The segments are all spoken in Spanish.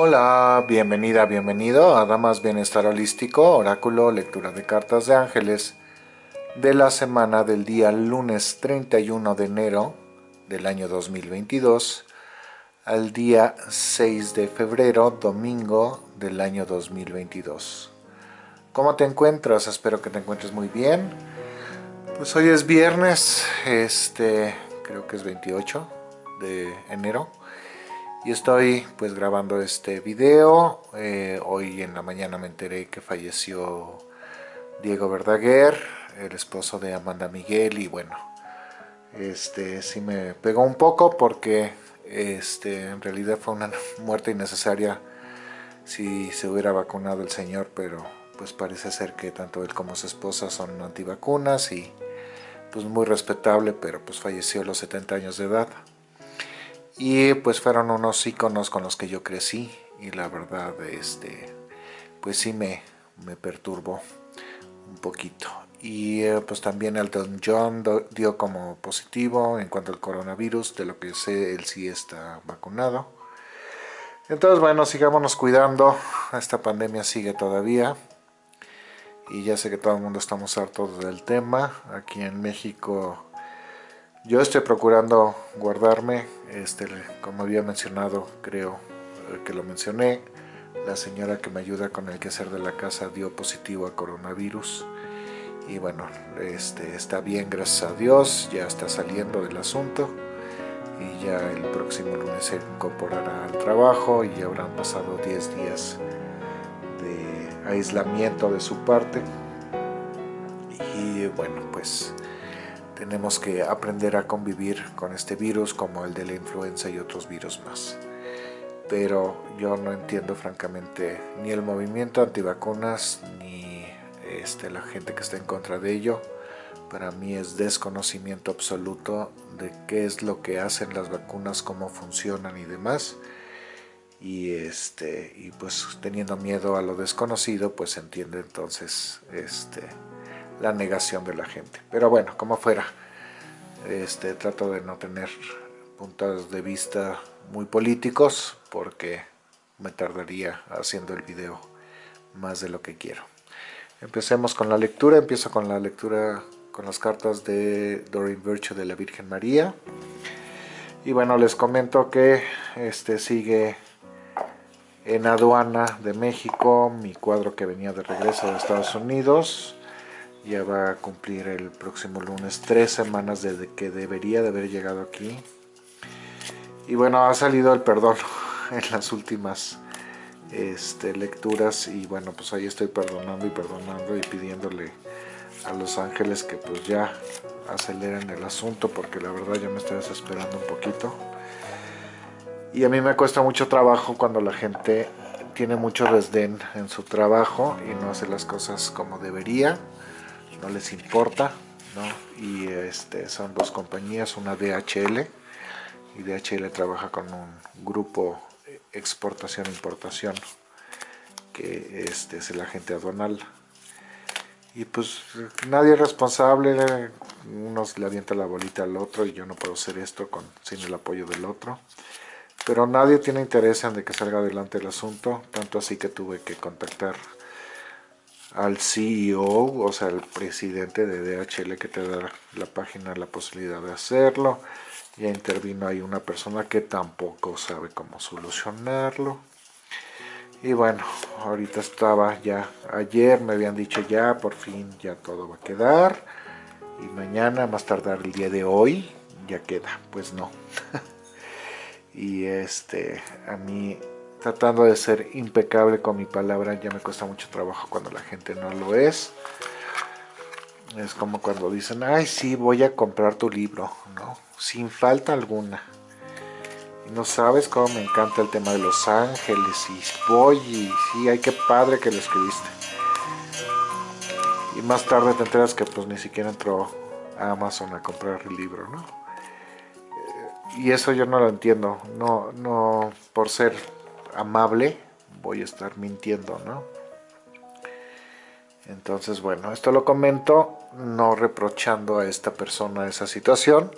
Hola, bienvenida, bienvenido a Damas Bienestar Holístico, Oráculo, Lectura de Cartas de Ángeles de la semana del día lunes 31 de enero del año 2022 al día 6 de febrero, domingo del año 2022. ¿Cómo te encuentras? Espero que te encuentres muy bien. Pues hoy es viernes, este, creo que es 28 de enero y estoy pues grabando este video. Eh, hoy en la mañana me enteré que falleció Diego Verdaguer, el esposo de Amanda Miguel y bueno, este sí me pegó un poco porque este en realidad fue una muerte innecesaria si se hubiera vacunado el señor, pero pues parece ser que tanto él como su esposa son antivacunas y pues muy respetable, pero pues falleció a los 70 años de edad. Y pues fueron unos iconos con los que yo crecí y la verdad este pues sí me, me perturbó un poquito. Y eh, pues también Elton John dio como positivo en cuanto al coronavirus, de lo que sé él sí está vacunado. Entonces bueno, sigámonos cuidando, esta pandemia sigue todavía y ya sé que todo el mundo estamos hartos del tema. Aquí en México yo estoy procurando guardarme, este, como había mencionado, creo eh, que lo mencioné. La señora que me ayuda con el quehacer de la casa dio positivo a coronavirus. Y bueno, este, está bien, gracias a Dios, ya está saliendo del asunto. Y ya el próximo lunes se incorporará al trabajo y habrán pasado 10 días aislamiento de su parte y bueno pues tenemos que aprender a convivir con este virus como el de la influenza y otros virus más. Pero yo no entiendo francamente ni el movimiento antivacunas ni este, la gente que está en contra de ello. Para mí es desconocimiento absoluto de qué es lo que hacen las vacunas, cómo funcionan y demás. Y este y pues teniendo miedo a lo desconocido pues entiende entonces este la negación de la gente. Pero bueno como fuera este trato de no tener puntos de vista muy políticos porque me tardaría haciendo el video más de lo que quiero. Empecemos con la lectura. Empiezo con la lectura con las cartas de Doreen Virtue de la Virgen María. Y bueno les comento que este sigue en aduana de México, mi cuadro que venía de regreso de Estados Unidos. Ya va a cumplir el próximo lunes tres semanas desde que debería de haber llegado aquí. Y bueno, ha salido el perdón en las últimas este, lecturas y bueno, pues ahí estoy perdonando y perdonando y pidiéndole a los ángeles que pues ya aceleren el asunto porque la verdad ya me estoy desesperando un poquito. Y a mí me cuesta mucho trabajo cuando la gente tiene mucho desdén en su trabajo y no hace las cosas como debería, no les importa, ¿no? Y este, son dos compañías, una DHL, y DHL trabaja con un grupo exportación-importación, que este, es el agente aduanal. Y pues nadie es responsable, uno le avienta la bolita al otro y yo no puedo hacer esto con, sin el apoyo del otro pero nadie tiene interés en de que salga adelante el asunto, tanto así que tuve que contactar al CEO, o sea, el presidente de DHL que te da la página la posibilidad de hacerlo. Ya intervino ahí una persona que tampoco sabe cómo solucionarlo. Y bueno, ahorita estaba ya, ayer me habían dicho ya, por fin ya todo va a quedar. Y mañana, más tardar el día de hoy, ya queda. Pues no. y este a mí tratando de ser impecable con mi palabra ya me cuesta mucho trabajo cuando la gente no lo es. Es como cuando dicen ay sí voy a comprar tu libro no sin falta alguna. Y no sabes cómo me encanta el tema de los ángeles y voy y sí ay qué padre que lo escribiste. Y más tarde te enteras que pues ni siquiera entró a Amazon a comprar el libro no y eso yo no lo entiendo. No, no, por ser amable voy a estar mintiendo, ¿no? Entonces, bueno, esto lo comento no reprochando a esta persona esa situación,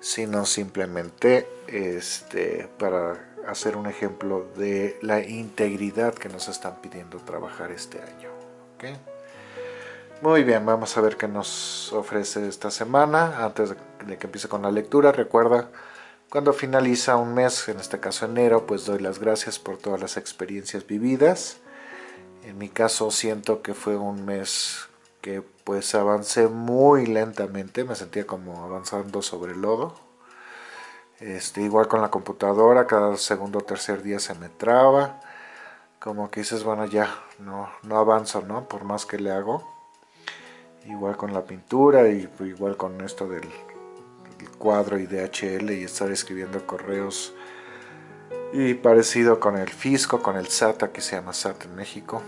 sino simplemente este, para hacer un ejemplo de la integridad que nos están pidiendo trabajar este año. Muy bien, vamos a ver qué nos ofrece esta semana. Antes de que empiece con la lectura, recuerda, cuando finaliza un mes, en este caso enero, pues doy las gracias por todas las experiencias vividas. En mi caso siento que fue un mes que pues avancé muy lentamente, me sentía como avanzando sobre el lodo. Este, igual con la computadora, cada segundo o tercer día se me traba. Como que dices, bueno ya, no, no avanzo, ¿no? Por más que le hago igual con la pintura y igual con esto del, cuadro y DHL y estar escribiendo correos y parecido con el fisco, con el SAT, aquí se llama SAT en México.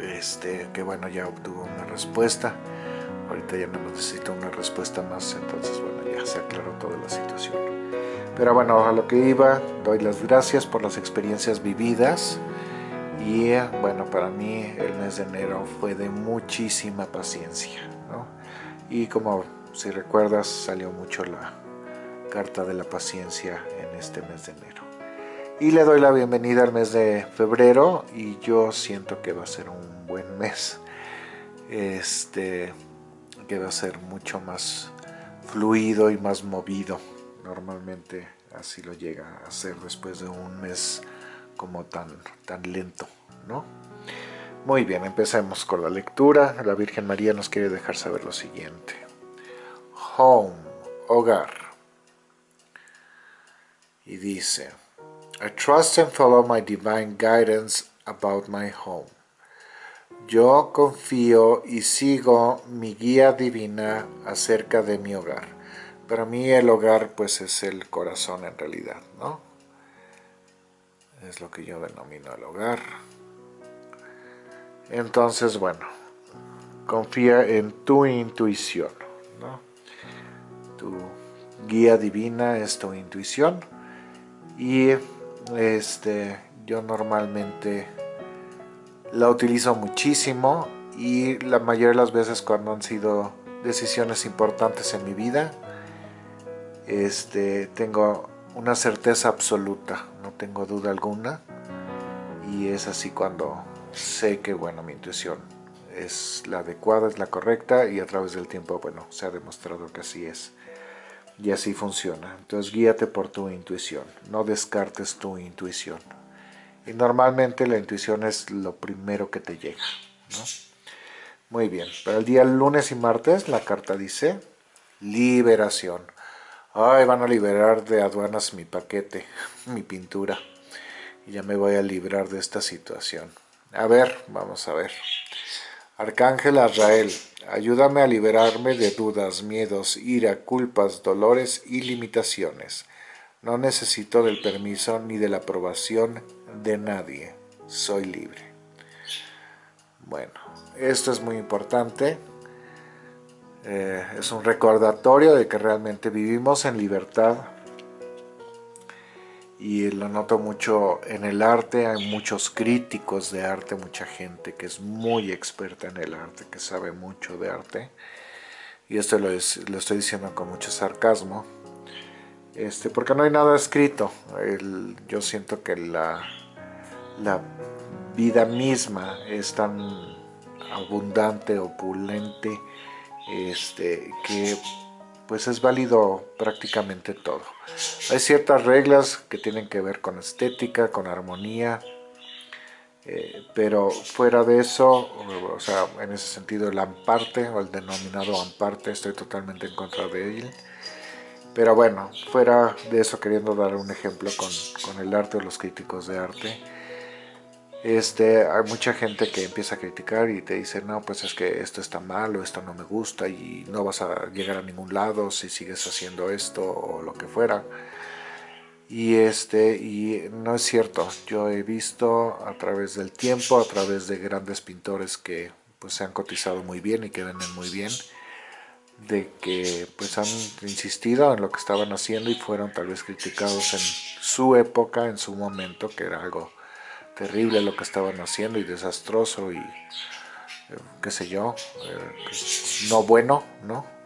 Este, que bueno ya obtuvo una respuesta. Ahorita ya no necesito una respuesta más entonces bueno ya se aclaró toda la situación. Pero bueno a lo que iba doy las gracias por las experiencias vividas. Y bueno, para mí el mes de enero fue de muchísima paciencia, ¿no? Y como si recuerdas, salió mucho la carta de la paciencia en este mes de enero. Y le doy la bienvenida al mes de febrero y yo siento que va a ser un buen mes. Este, que va a ser mucho más fluido y más movido. Normalmente así lo llega a ser después de un mes como tan, tan lento, ¿no? Muy bien, empecemos con la lectura. La Virgen María nos quiere dejar saber lo siguiente. Home, hogar. Y dice, I trust and follow my divine guidance about my home. Yo confío y sigo mi guía divina acerca de mi hogar. Para mí el hogar pues es el corazón en realidad, ¿no? es lo que yo denomino el hogar. Entonces, bueno, confía en tu intuición, Tu guía divina es tu intuición y este, yo normalmente la utilizo muchísimo y la mayoría de las veces cuando han sido decisiones importantes en mi vida, este, tengo una certeza absoluta, no tengo duda alguna. Y es así cuando sé que, bueno, mi intuición es la adecuada, es la correcta y a través del tiempo, bueno, se ha demostrado que así es. Y así funciona. Entonces guíate por tu intuición, no descartes tu intuición. Y normalmente la intuición es lo primero que te llega. Muy bien, para el día lunes y martes la carta dice liberación Ay, van a liberar de aduanas mi paquete, mi pintura. Y ya me voy a librar de esta situación. A ver, vamos a ver. Arcángel Azrael, ayúdame a liberarme de dudas, miedos, ira, culpas, dolores y limitaciones. No necesito del permiso ni de la aprobación de nadie. Soy libre. Bueno, esto es muy importante. Eh, es un recordatorio de que realmente vivimos en libertad y lo noto mucho en el arte, hay muchos críticos de arte, mucha gente que es muy experta en el arte, que sabe mucho de arte. Y esto lo, estoy diciendo con mucho sarcasmo. Este, porque no hay nada escrito. Yo siento que la, la vida misma es tan abundante, opulente este, que pues es válido prácticamente todo. Hay ciertas reglas que tienen que ver con estética, con armonía, eh, pero fuera de eso, o sea, en ese sentido el amparte o el denominado amparte, estoy totalmente en contra de él. Pero bueno, fuera de eso, queriendo dar un ejemplo con, con el arte o los críticos de arte, este, hay mucha gente que empieza a criticar y te dice, no, pues es que esto está mal o esto no me gusta y no vas a llegar a ningún lado si sigues haciendo esto o lo que fuera. Y, este, y no es cierto, yo he visto a través del tiempo, a través de grandes pintores que pues, se han cotizado muy bien y que venden muy bien, de que pues han insistido en lo que estaban haciendo y fueron tal vez criticados en su época, en su momento, que era algo terrible lo que estaban haciendo y desastroso y eh, qué sé yo, eh, no bueno, ¿no?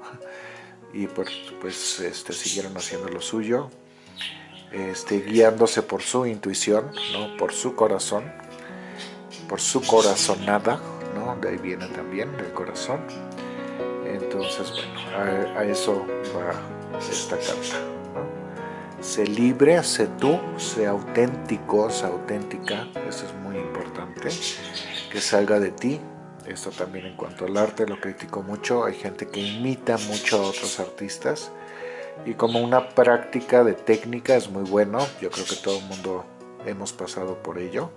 Y pues, pues este, siguieron haciendo lo suyo. este, guiándose por su intuición, ¿no? por su corazón, por su corazonada, ¿no? de ahí viene también el corazón. Entonces, bueno, a, eso va esta carta. Sé libre, sé tú, sé auténtico, sé auténtica, eso es muy importante, que salga de ti. Esto también en cuanto al arte lo critico mucho, hay gente que imita mucho a otros artistas, y como una práctica de técnica es muy bueno, yo creo que todo el mundo hemos pasado por ello,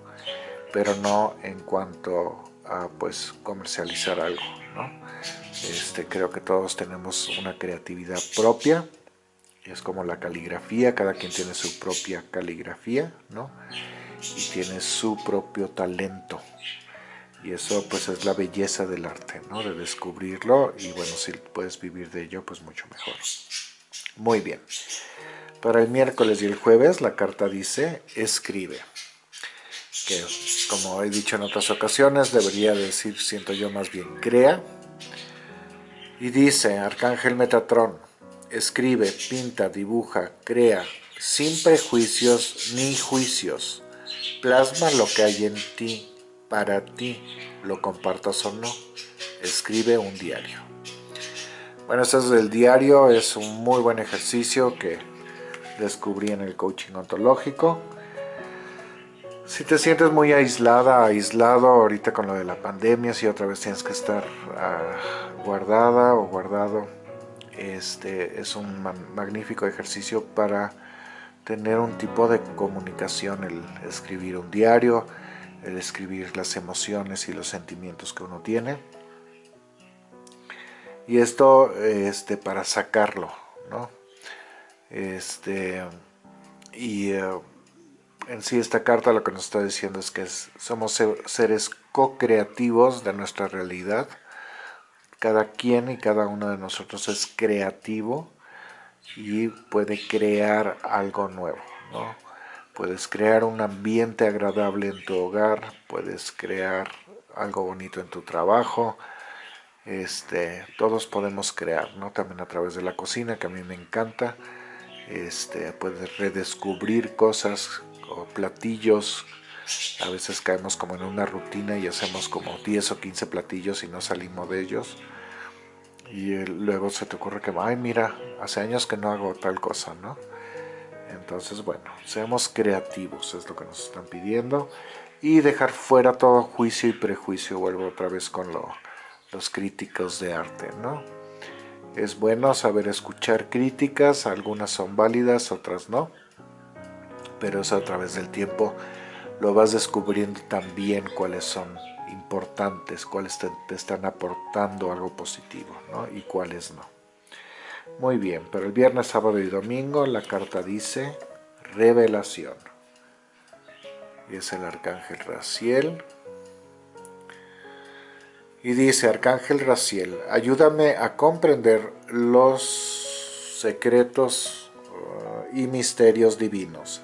pero no en cuanto a pues comercializar algo, ¿no? Este, creo que todos tenemos una creatividad propia, es como la caligrafía, cada quien tiene su propia caligrafía, ¿no? Y tiene su propio talento. Y eso pues es la belleza del arte, ¿no? De descubrirlo y bueno, si puedes vivir de ello, pues mucho mejor. Muy bien. Para el miércoles y el jueves la carta dice escribe. Que como he dicho en otras ocasiones debería decir, siento yo más bien, crea. Y dice, Arcángel Metatrón, escribe, pinta, dibuja, crea, sin prejuicios ni juicios. Plasma lo que hay en ti, para ti, lo compartas o no. Escribe un diario. Bueno, este es el diario, es un muy buen ejercicio que descubrí en el coaching ontológico. Si te sientes muy aislada, aislado ahorita con lo de la pandemia, si otra vez tienes que estar ah, guardada o guardado, este es un magnífico ejercicio para tener un tipo de comunicación, el escribir un diario, el escribir las emociones y los sentimientos que uno tiene y esto este, para sacarlo, ¿no? Este, y eh, en sí esta carta lo que nos está diciendo es que somos seres co-creativos de nuestra realidad. Cada quien y cada uno de nosotros es creativo y puede crear algo nuevo, ¿no? Puedes crear un ambiente agradable en tu hogar, puedes crear algo bonito en tu trabajo, este, todos podemos crear, ¿no? También a través de la cocina, que a mí me encanta. Este, puedes redescubrir cosas o platillos. A veces caemos como en una rutina y hacemos como 10 o 15 platillos y no salimos de ellos. Y luego se te ocurre que, ay, mira, hace años que no hago tal cosa, ¿no? Entonces, bueno, seamos creativos, es lo que nos están pidiendo. Y dejar fuera todo juicio y prejuicio. Vuelvo otra vez con lo, los críticos de arte, ¿no? Es bueno saber escuchar críticas, algunas son válidas, otras no, pero eso a través del tiempo lo vas descubriendo también cuáles son importantes, cuáles te, están aportando algo positivo, ¿no? Y cuáles no. Muy bien, pero el viernes, sábado y domingo la carta dice revelación. Y es el arcángel Raciel, y dice, Arcángel Raciel, ayúdame a comprender los secretos uh, y misterios divinos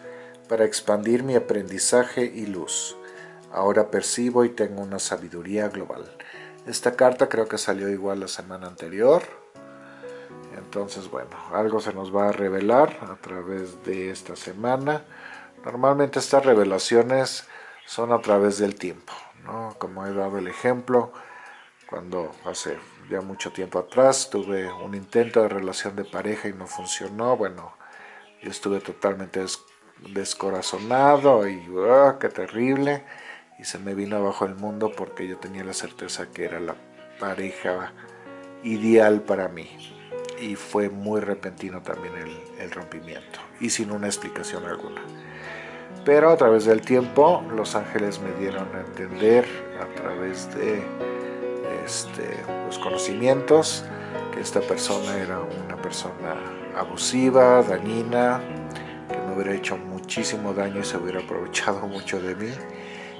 para expandir mi aprendizaje y luz. Ahora percibo y tengo una sabiduría global. Esta carta creo que salió igual la semana anterior. Entonces, bueno, algo se nos va a revelar a través de esta semana. Normalmente estas revelaciones son a través del tiempo, ¿no? Como he dado el ejemplo, cuando hace ya mucho tiempo atrás tuve un intento de relación de pareja y no funcionó, bueno, yo estuve totalmente descorazonado y ¡ah, qué terrible! Y se me vino abajo el mundo porque yo tenía la certeza que era la pareja ideal para mí. Y fue muy repentino también el, el rompimiento y sin una explicación alguna. Pero a través del tiempo los ángeles me dieron a entender a través de este, los conocimientos, que esta persona era una persona abusiva, dañina, que me hubiera hecho muchísimo daño y se hubiera aprovechado mucho de mí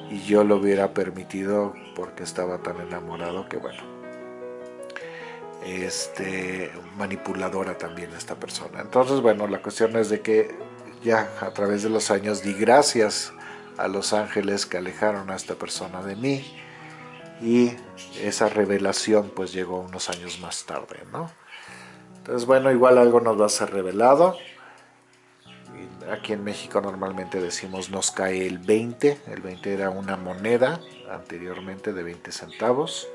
y yo lo hubiera permitido porque estaba tan enamorado que bueno, este, manipuladora también esta persona. Entonces bueno, la cuestión es de que ya a través de los años di gracias a los ángeles que alejaron a esta persona de mí y esa revelación pues llegó unos años más tarde, ¿no? Entonces bueno, igual algo nos va a ser revelado, aquí en México normalmente decimos nos cae el 20, el 20 era una moneda anteriormente de 20 centavos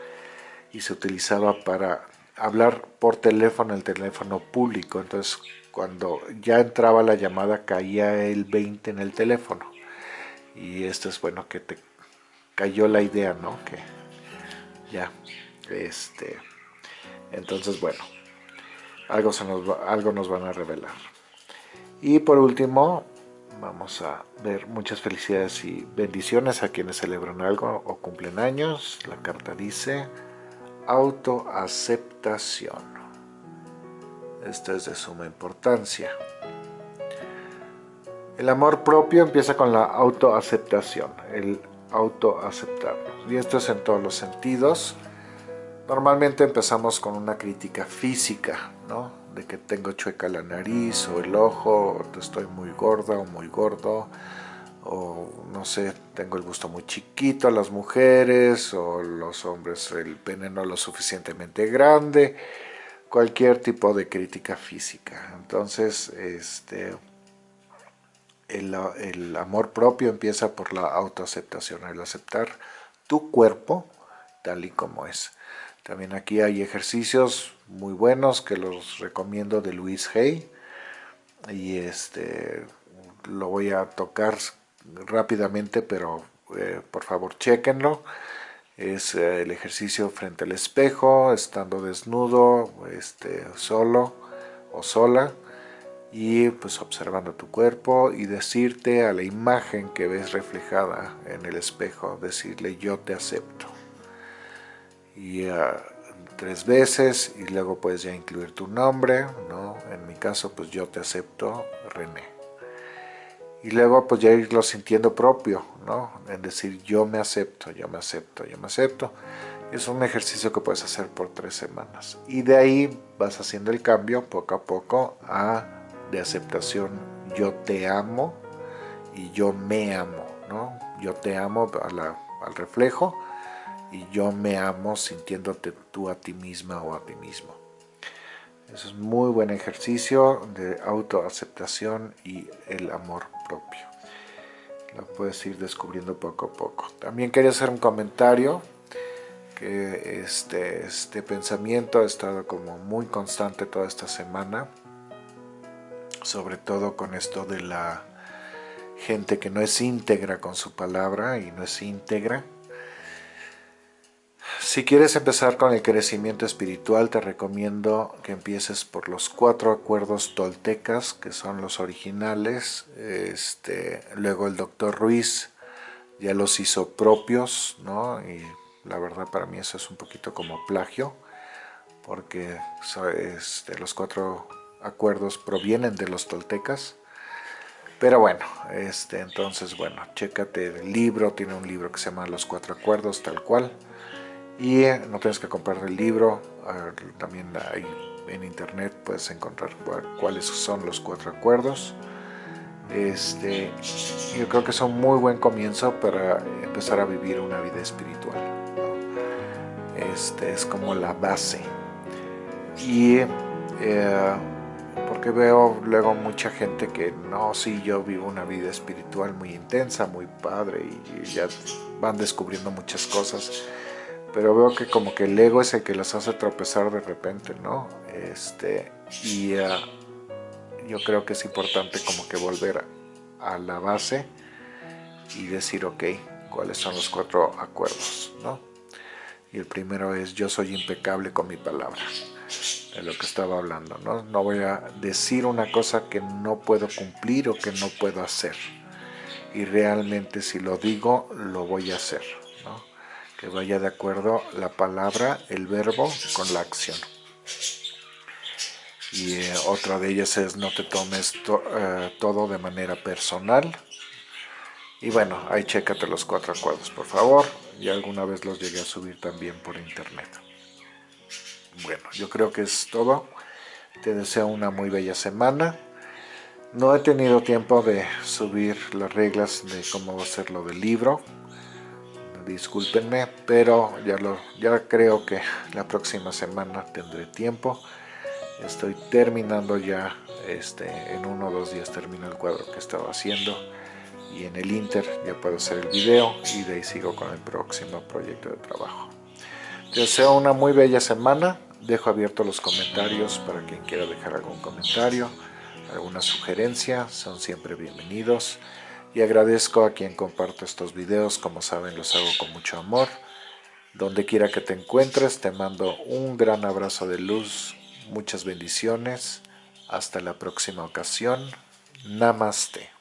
y se utilizaba para hablar por teléfono, el teléfono público, entonces cuando ya entraba la llamada caía el 20 en el teléfono y esto es bueno que te cayó la idea, ¿no? Que ya, este, entonces bueno, algo, se nos algo nos van a revelar. Y por último, vamos a ver muchas felicidades y bendiciones a quienes celebran algo o cumplen años. La carta dice autoaceptación. Esto es de suma importancia. El amor propio empieza con la autoaceptación, el autoaceptarnos. Y esto es en todos los sentidos. Normalmente empezamos con una crítica física, ¿no? De que tengo chueca la nariz o el ojo, o estoy muy gorda o muy gordo, o no sé, tengo el gusto muy chiquito a las mujeres, o los hombres el pene no lo suficientemente grande, cualquier tipo de crítica física. Entonces, este, el, el amor propio empieza por la autoaceptación, el aceptar tu cuerpo tal y como es. También aquí hay ejercicios muy buenos que los recomiendo de Luis Hay. Y este lo voy a tocar rápidamente, pero eh, por favor chequenlo. Es eh, el ejercicio frente al espejo, estando desnudo, este, solo o sola y pues observando tu cuerpo y decirte a la imagen que ves reflejada en el espejo, decirle yo te acepto y uh, tres veces y luego puedes ya incluir tu nombre, ¿no? En mi caso pues yo te acepto René. Y luego pues ya irlo sintiendo propio, ¿no? En decir yo me acepto, yo me acepto, yo me acepto. Es un ejercicio que puedes hacer por tres semanas. Y de ahí vas haciendo el cambio poco a poco a de aceptación yo te amo y yo me amo, ¿no? Yo te amo al reflejo y yo me amo sintiéndote tú a ti misma o a ti mismo. Eso es muy buen ejercicio de autoaceptación y el amor propio. Lo puedes ir descubriendo poco a poco. También quería hacer un comentario que este, este pensamiento ha estado como muy constante toda esta semana, sobre todo con esto de la gente que no es íntegra con su palabra y no es íntegra si quieres empezar con el crecimiento espiritual, te recomiendo que empieces por los cuatro acuerdos toltecas, que son los originales. Este, luego el doctor Ruiz ya los hizo propios, ¿no? Y la verdad para mí eso es un poquito como plagio, porque este, los cuatro acuerdos provienen de los toltecas. Pero bueno, este, entonces, bueno, chécate el libro, tiene un libro que se llama Los Cuatro Acuerdos, tal cual y eh, no tienes que comprar el libro, también hay en internet puedes encontrar cuáles son los cuatro acuerdos. Este, yo creo que es un muy buen comienzo para empezar a vivir una vida espiritual. Este es como la base. Y eh, porque veo luego mucha gente que no, sí, yo vivo una vida espiritual muy intensa, muy padre y ya van descubriendo muchas cosas pero veo que como que el ego es el que las hace tropezar de repente, ¿no? Este, y ah, yo creo que es importante como que volver a, la base y decir, ok, cuáles son los cuatro acuerdos, ¿no? Y el primero es, yo soy impecable con mi palabra, de lo que estaba hablando, ¿no? No voy a decir una cosa que no puedo cumplir o que no puedo hacer. Y realmente si lo digo, lo voy a hacer que vaya de acuerdo la palabra, el verbo con la acción. Y eh, otra de ellas es no te tomes eh, todo de manera personal. Y bueno, ahí chécate los cuatro acuerdos, por favor. Y alguna vez los llegué a subir también por internet. Bueno, yo creo que es todo. Te deseo una muy bella semana. No he tenido tiempo de subir las reglas de cómo va a ser lo del libro, discúlpenme, pero ya, lo, ya creo que la próxima semana tendré tiempo. Estoy terminando ya, este, en uno o dos días termino el cuadro que estaba haciendo y en el Inter ya puedo hacer el video y de ahí sigo con el próximo proyecto de trabajo. Te deseo una muy bella semana, dejo abiertos los comentarios para quien quiera dejar algún comentario, alguna sugerencia, son siempre bienvenidos y agradezco a quien comparte estos videos, como saben los hago con mucho amor. Donde quiera que te encuentres, te mando un gran abrazo de luz, muchas bendiciones, hasta la próxima ocasión, Namaste.